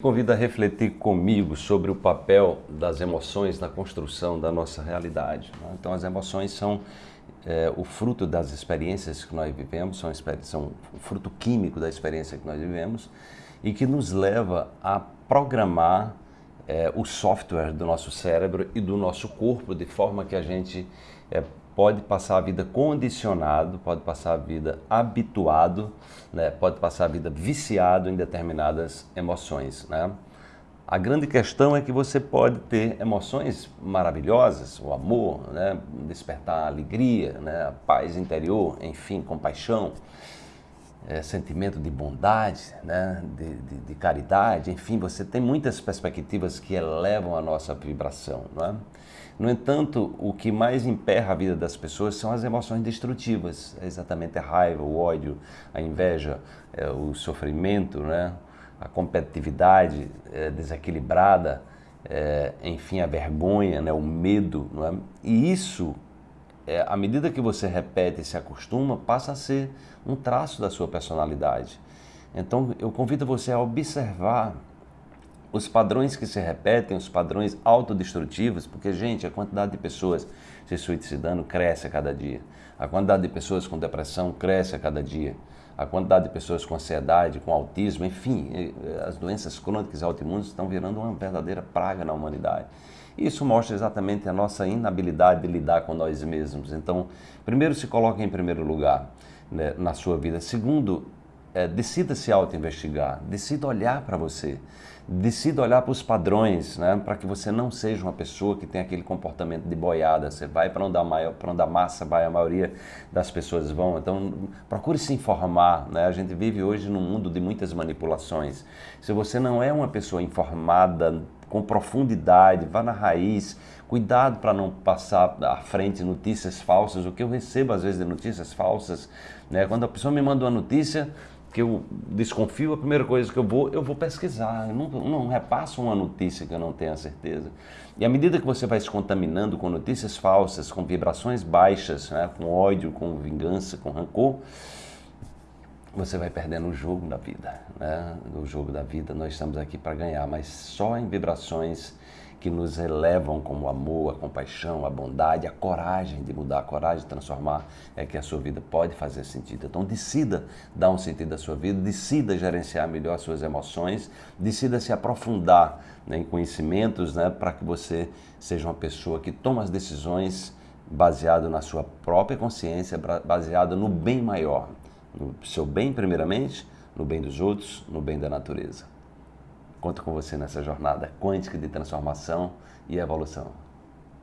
Convido a refletir comigo sobre o papel das emoções na construção da nossa realidade. Né? Então, as emoções são é, o fruto das experiências que nós vivemos, são, são o fruto químico da experiência que nós vivemos e que nos leva a programar é, o software do nosso cérebro e do nosso corpo de forma que a gente é, pode passar a vida condicionado, pode passar a vida habituado, né? pode passar a vida viciado em determinadas emoções. Né? A grande questão é que você pode ter emoções maravilhosas, o amor, né? despertar a alegria, né? a paz interior, enfim, compaixão, é, sentimento de bondade, né? De, de, de, caridade, enfim, você tem muitas perspectivas que elevam a nossa vibração. Não é? No entanto, o que mais emperra a vida das pessoas são as emoções destrutivas, é exatamente a raiva, o ódio, a inveja, é, o sofrimento, né? a competitividade é, desequilibrada, é, enfim, a vergonha, né? o medo. E isso, é, à medida que você repete e se acostuma, passa a ser um traço da sua personalidade. Então, eu convido você a observar os padrões que se repetem, os padrões autodestrutivos, porque, gente, a quantidade de pessoas se suicidando cresce a cada dia. A quantidade de pessoas com depressão cresce a cada dia. A quantidade de pessoas com ansiedade, com autismo, enfim, as doenças crônicas e autoimunes estão virando uma verdadeira praga na humanidade. Isso mostra exatamente a nossa inabilidade de lidar com nós mesmos. Então, primeiro se coloque em primeiro lugar né, na sua vida. Segundo, é, decida se auto-investigar, decida olhar para você, decida olhar para os padrões, né, para que você não seja uma pessoa que tem aquele comportamento de boiada, você vai para onde, a onde a massa vai, a maioria das pessoas vão, então procure se informar, né? a gente vive hoje num mundo de muitas manipulações, se você não é uma pessoa informada, com profundidade, vá na raiz, cuidado para não passar à frente notícias falsas, o que eu recebo às vezes de notícias falsas, né? quando a pessoa me manda uma notícia, que eu desconfio, a primeira coisa que eu vou, eu vou pesquisar. Eu não, não repasso uma notícia que eu não tenha certeza. E à medida que você vai se contaminando com notícias falsas, com vibrações baixas, né, com ódio, com vingança, com rancor, você vai perdendo o jogo da vida. Né? O jogo da vida nós estamos aqui para ganhar, mas só em vibrações que nos elevam como amor, a compaixão, a bondade, a coragem de mudar, a coragem de transformar, é que a sua vida pode fazer sentido. Então decida dar um sentido à sua vida, decida gerenciar melhor as suas emoções, decida se aprofundar né, em conhecimentos né, para que você seja uma pessoa que toma as decisões baseado na sua própria consciência, baseado no bem maior, no seu bem primeiramente, no bem dos outros, no bem da natureza. Conto com você nessa jornada quântica de transformação e evolução.